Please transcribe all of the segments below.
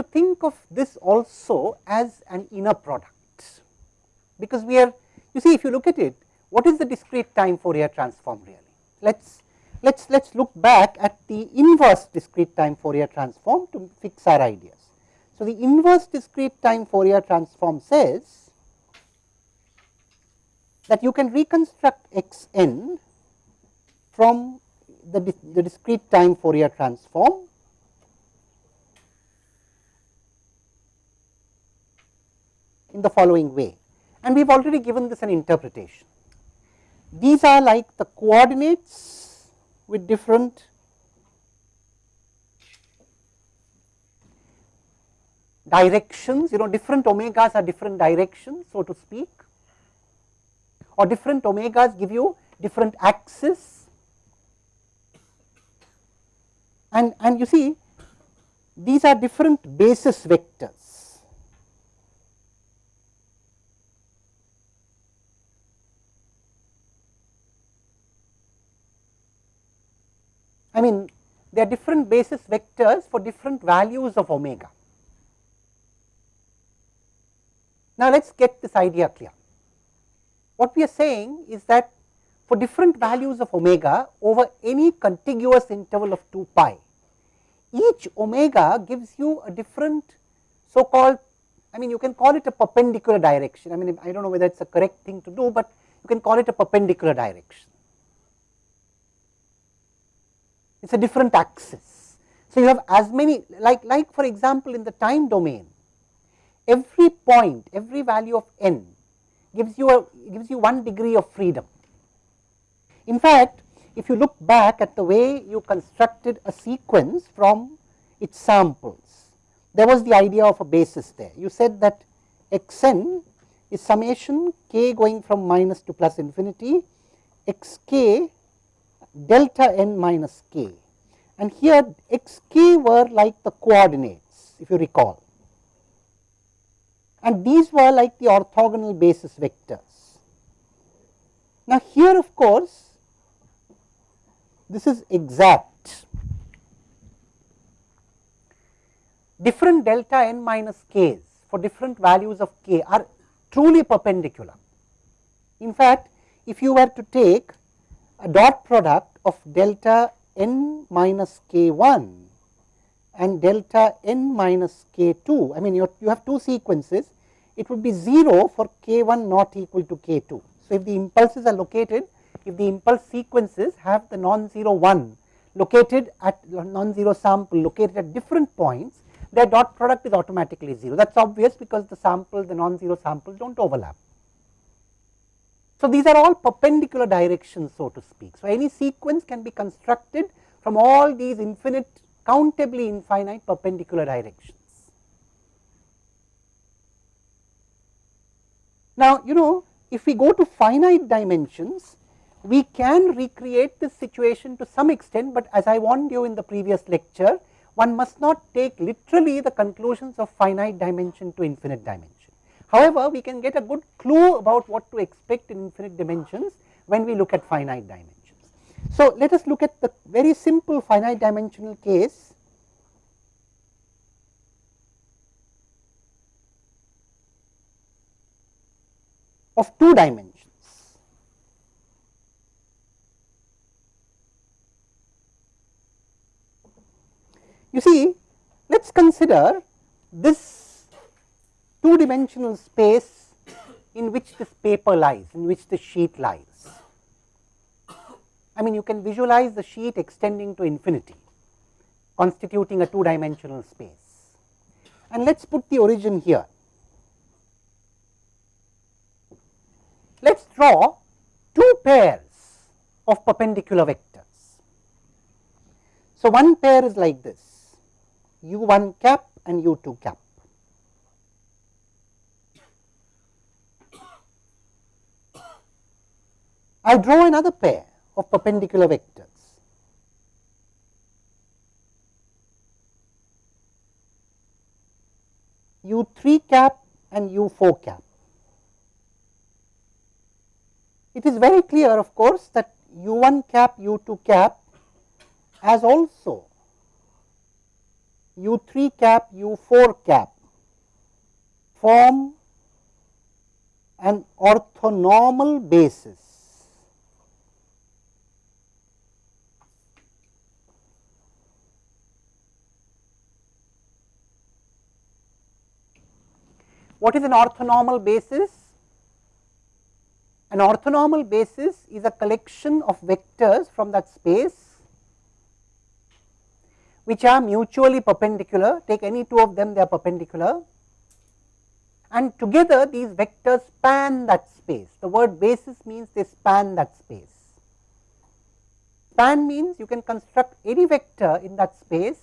to think of this also as an inner product, because we are you see if you look at it what is the discrete time Fourier transform really. Let us let us let us look back at the inverse discrete time Fourier transform to fix our ideas. So, the inverse discrete time Fourier transform says that you can reconstruct x n from the, the discrete time Fourier transform in the following way and we have already given this an interpretation. These are like the coordinates with different directions, you know different omegas are different directions so to speak or different omegas give you different axes and, and you see these are different basis vectors. I mean they are different basis vectors for different values of omega. Now, let us get this idea clear. What we are saying is that for different values of omega over any contiguous interval of 2 pi, each omega gives you a different so called I mean you can call it a perpendicular direction. I mean I do not know whether it is a correct thing to do, but you can call it a perpendicular direction. It is a different axis. So, you have as many like like for example, in the time domain every point, every value of n gives you a gives you one degree of freedom. In fact, if you look back at the way you constructed a sequence from its samples, there was the idea of a basis there. You said that x n is summation k going from minus to plus infinity x k delta n minus k and here x k were like the coordinates if you recall and these were like the orthogonal basis vectors. Now, here of course, this is exact. Different delta n minus k's for different values of k are truly perpendicular. In fact, if you were to take dot product of delta n minus k 1 and delta n minus k 2. I mean you, you have two sequences, it would be 0 for k 1 not equal to k 2. So, if the impulses are located, if the impulse sequences have the non-zero 1 located at non-zero sample located at different points, their dot product is automatically 0. That is obvious because the sample, the non-zero samples do not overlap. So, these are all perpendicular directions so to speak. So, any sequence can be constructed from all these infinite countably infinite perpendicular directions. Now, you know if we go to finite dimensions, we can recreate this situation to some extent, but as I warned you in the previous lecture, one must not take literally the conclusions of finite dimension to infinite dimension. However, we can get a good clue about what to expect in infinite dimensions when we look at finite dimensions. So, let us look at the very simple finite dimensional case of two dimensions. You see, let us consider this two dimensional space in which this paper lies, in which the sheet lies. I mean you can visualize the sheet extending to infinity constituting a two dimensional space. And let us put the origin here. Let us draw two pairs of perpendicular vectors. So, one pair is like this u 1 cap and u 2 cap. I draw another pair of perpendicular vectors. u 3 cap and u 4 cap. It is very clear of course that u 1 cap u 2 cap as also u 3 cap u 4 cap form an orthonormal basis. What is an orthonormal basis? An orthonormal basis is a collection of vectors from that space which are mutually perpendicular, take any two of them they are perpendicular and together these vectors span that space. The word basis means they span that space. Span means you can construct any vector in that space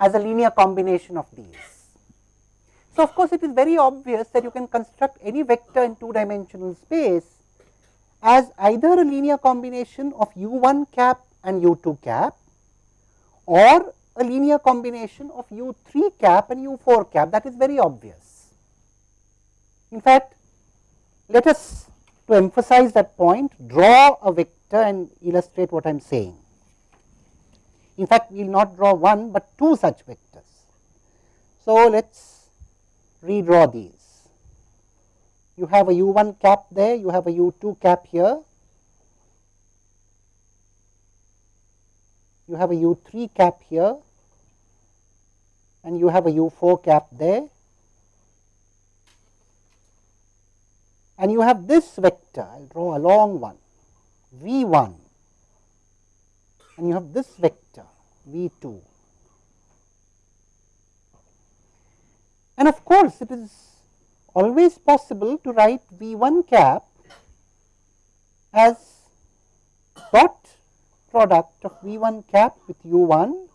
as a linear combination of these. So, of course, it is very obvious that you can construct any vector in two dimensional space as either a linear combination of u 1 cap and u 2 cap or a linear combination of u 3 cap and u 4 cap that is very obvious. In fact, let us to emphasize that point draw a vector and illustrate what I am saying. In fact, we will not draw one, but two such vectors. So, let us redraw these. You have a u 1 cap there, you have a u 2 cap here, you have a u 3 cap here. And you have a u 4 cap there. And you have this vector, I will draw a long one v 1 and you have this vector v 2. And of course, it is always possible to write V 1 cap as dot product of V 1 cap with u 1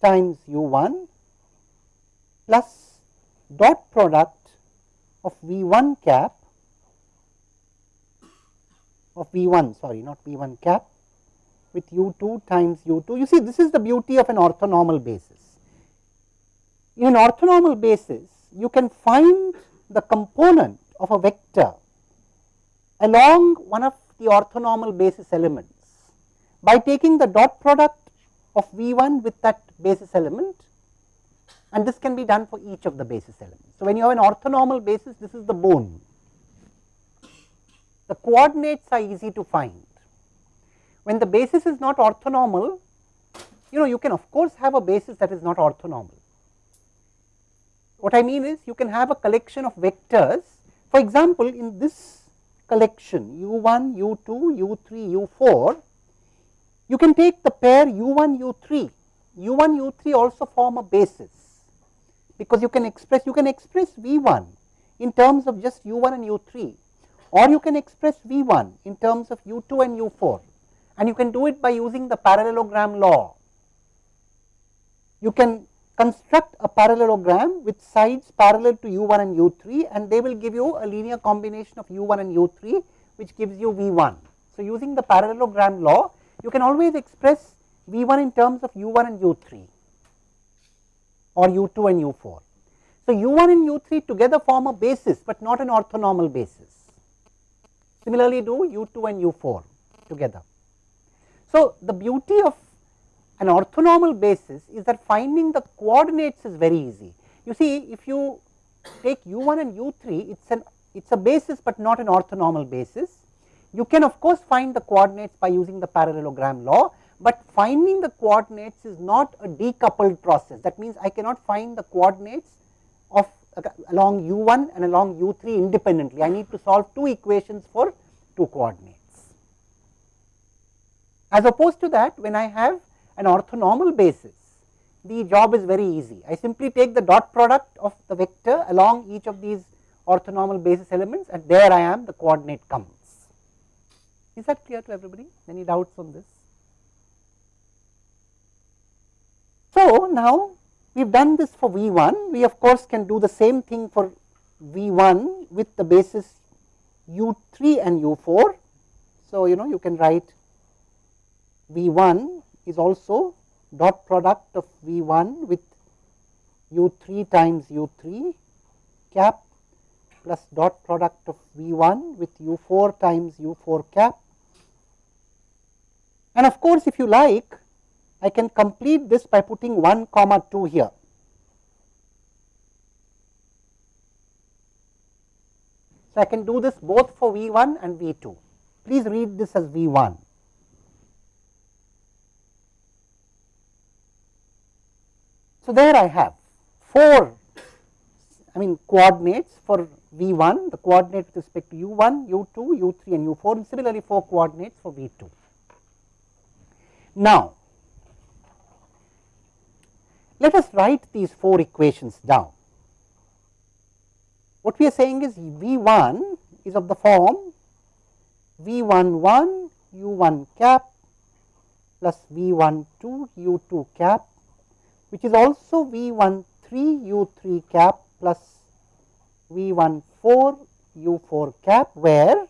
times u 1 plus dot product of V 1 cap of V 1 sorry not V 1 cap with u 2 times u 2. You see this is the beauty of an orthonormal basis. In an orthonormal basis you can find the component of a vector along one of the orthonormal basis elements by taking the dot product of V 1 with that basis element and this can be done for each of the basis elements. So, when you have an orthonormal basis this is the bone. The coordinates are easy to find. When the basis is not orthonormal you know you can of course have a basis that is not orthonormal what I mean is you can have a collection of vectors. For example, in this collection u 1, u 2, u 3, u 4, you can take the pair u 1, u 3. u 1, u 3 also form a basis, because you can express you can express v 1 in terms of just u 1 and u 3 or you can express v 1 in terms of u 2 and u 4 and you can do it by using the parallelogram law. You can construct a parallelogram with sides parallel to u 1 and u 3 and they will give you a linear combination of u 1 and u 3 which gives you v 1. So, using the parallelogram law you can always express v 1 in terms of u 1 and u 3 or u 2 and u 4. So, u 1 and u 3 together form a basis, but not an orthonormal basis. Similarly, do u 2 and u 4 together. So, the beauty of an orthonormal basis is that finding the coordinates is very easy. You see if you take u 1 and u 3 it is an it is a basis, but not an orthonormal basis. You can of course find the coordinates by using the parallelogram law, but finding the coordinates is not a decoupled process. That means, I cannot find the coordinates of along u 1 and along u 3 independently. I need to solve two equations for two coordinates. As opposed to that when I have an orthonormal basis, the job is very easy. I simply take the dot product of the vector along each of these orthonormal basis elements and there I am the coordinate comes. Is that clear to everybody? Any doubts on this? So, now we have done this for V 1, we of course can do the same thing for V 1 with the basis u 3 and u 4. So, you know you can write V 1 is also dot product of V 1 with u 3 times u 3 cap plus dot product of V 1 with u 4 times u 4 cap. And of course, if you like I can complete this by putting 1 comma 2 here. So, I can do this both for V 1 and V 2. Please read this as V 1. So, there I have 4 I mean coordinates for V 1, the coordinate with respect to u 1, u 2, u 3 and u 4 and similarly 4 coordinates for V 2. Now, let us write these 4 equations down. What we are saying is V 1 is of the form V 1 1 u 1 cap plus V 1 2 u 2 cap which is also V 1 3 u 3 cap plus V 1 4 u 4 cap where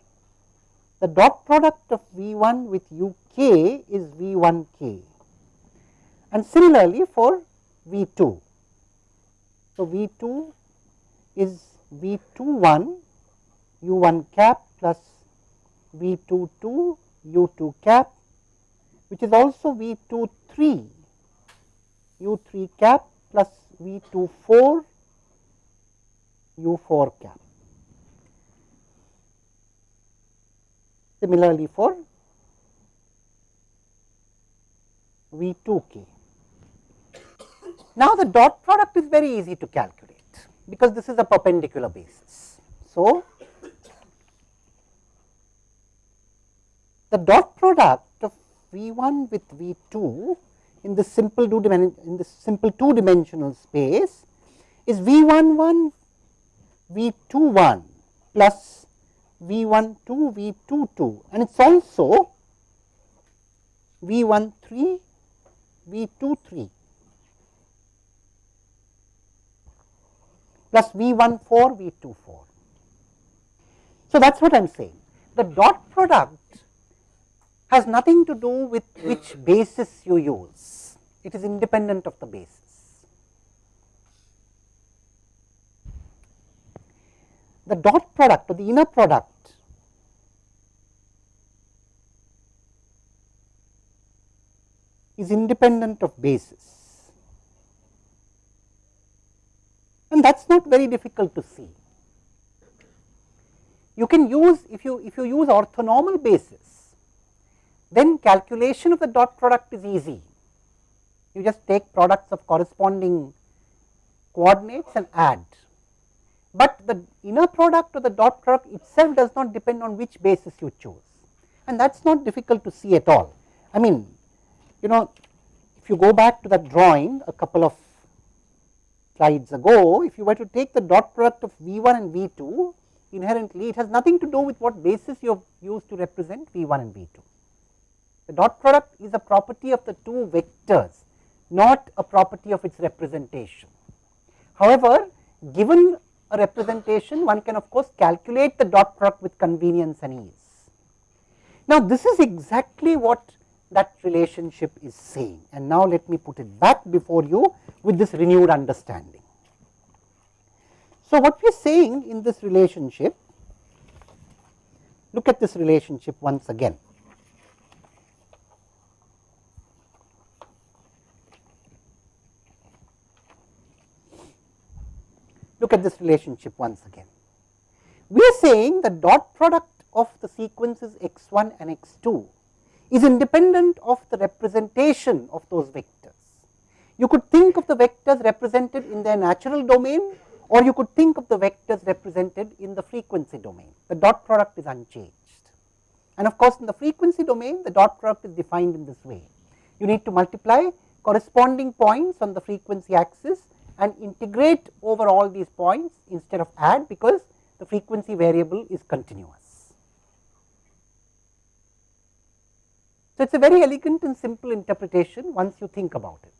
the dot product of V 1 with u k is V 1 k and similarly for V 2. So, V 2 is V 2 1 u 1 cap plus V 2 2 u 2 cap which is also V 2 3 u 3 cap plus V 2 4 u 4 cap. Similarly, for V 2 k. Now, the dot product is very easy to calculate, because this is a perpendicular basis. So, the dot product of V 1 with V 2 in the simple two in this simple two dimensional space is V 1 1 V 2 1 plus V 1 2 V 2 2 and it is also V 1 3 V 2 3 plus V 1 4 V 2 4. So, that is what I am saying the dot product has nothing to do with mm-hmm. which basis you use, it is independent of the basis. the dot product or the inner product is independent of basis and that is not very difficult to see. You can use if you if you use orthonormal basis then calculation of the dot product is easy. You just take products of corresponding coordinates and add but the inner product or the dot product itself does not depend on which basis you choose and that is not difficult to see at all. I mean you know if you go back to that drawing a couple of slides ago, if you were to take the dot product of V 1 and V 2 inherently it has nothing to do with what basis you have used to represent V 1 and V 2. The dot product is a property of the two vectors not a property of its representation. However, given a representation one can of course calculate the dot product with convenience and ease. Now, this is exactly what that relationship is saying and now let me put it back before you with this renewed understanding. So, what we are saying in this relationship, look at this relationship once again. Look at this relationship once again. We are saying the dot product of the sequences x 1 and x 2 is independent of the representation of those vectors. You could think of the vectors represented in their natural domain or you could think of the vectors represented in the frequency domain. The dot product is unchanged. And of course, in the frequency domain, the dot product is defined in this way. You need to multiply corresponding points on the frequency axis and integrate over all these points instead of add because the frequency variable is continuous. So, it is a very elegant and simple interpretation once you think about it.